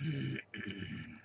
¡Gracias!